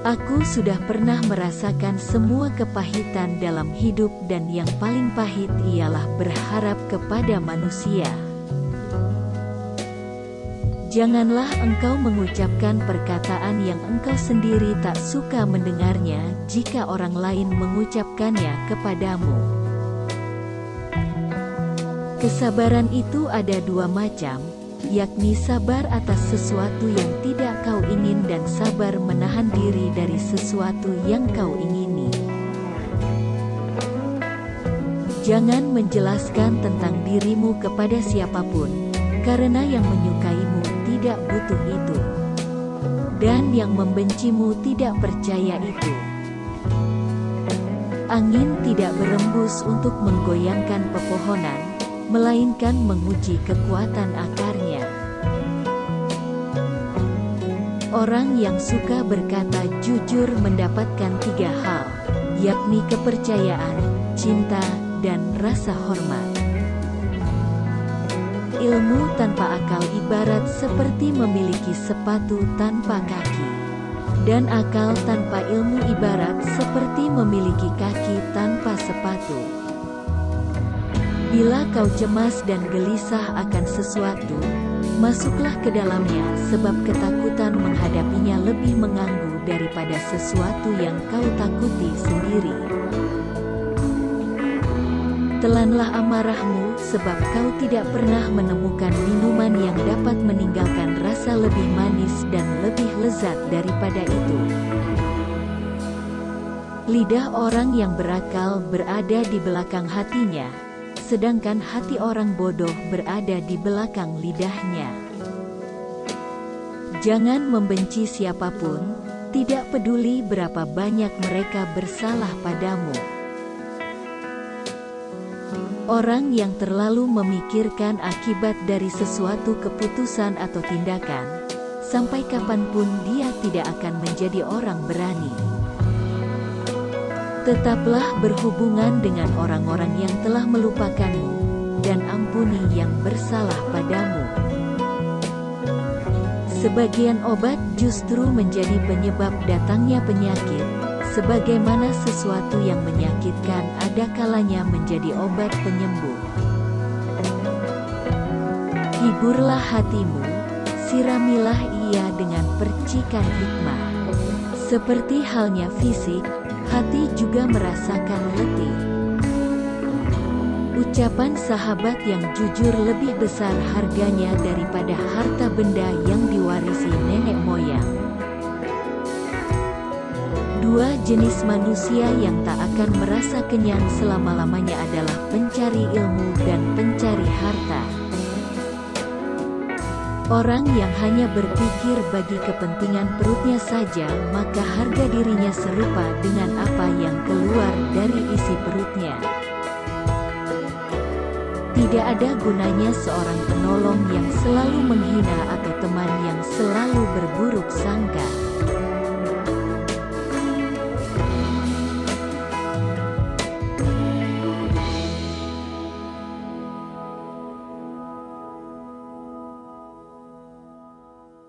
Aku sudah pernah merasakan semua kepahitan dalam hidup dan yang paling pahit ialah berharap kepada manusia. Janganlah engkau mengucapkan perkataan yang engkau sendiri tak suka mendengarnya jika orang lain mengucapkannya kepadamu. Kesabaran itu ada dua macam, yakni sabar atas sesuatu yang tidak kau ingin dan sabar menahan diri dari sesuatu yang kau ingini. Jangan menjelaskan tentang dirimu kepada siapa pun, karena yang menyukaimu tidak butuh itu. Dan yang membencimu tidak percaya itu. Angin tidak berembus untuk menggoyangkan pepohonan, melainkan menguji kekuatan akarnya. Orang yang suka berkata jujur mendapatkan tiga hal, yakni kepercayaan, cinta, dan rasa hormat. Ilmu tanpa akal ibarat seperti memiliki sepatu tanpa kaki. Dan akal tanpa ilmu ibarat seperti memiliki kaki tanpa sepatu. Bila kau cemas dan gelisah akan sesuatu, masuklah ke dalamnya sebab ketakutan menghadapinya lebih mengganggu daripada sesuatu yang kau takuti sendiri. Telanlah amarahmu sebab kau tidak pernah menemukan minuman yang dapat meninggalkan rasa lebih manis dan lebih lezat daripada itu. Lidah orang yang berakal berada di belakang hatinya, sedangkan hati orang bodoh berada di belakang lidahnya. Jangan membenci siapa pun, tidak peduli berapa banyak mereka bersalah padamu. Orang yang terlalu memikirkan akibat dari sesuatu keputusan atau tindakan, sampai kapan pun dia tidak akan menjadi orang berani. Tetaplah berhubungan dengan orang-orang yang telah melupakanmu, dan ampuni yang bersalah padamu. Sebagian obat justru menjadi penyebab datangnya penyakit, sebagaimana sesuatu yang menyakitkan ada kalanya menjadi obat penyembuh. Hiburlah hatimu, siramilah ia dengan percikan hikmah. Seperti halnya fisik, hati juga merasakan letih. Ucapan sahabat yang jujur lebih besar harganya daripada harta benda yang diwarisi nenek moyang. Dua jenis manusia yang tak akan merasa kenyang selama-lamanya adalah pencari ilmu dan pencari harta. Orang yang hanya berpikir bagi kepentingan perutnya saja, maka harga dirinya serupa dengan apa yang keluar dari isi perutnya. Tidak ada gunanya seorang penolong yang selalu menghina atau teman yang selalu berburuk sangka.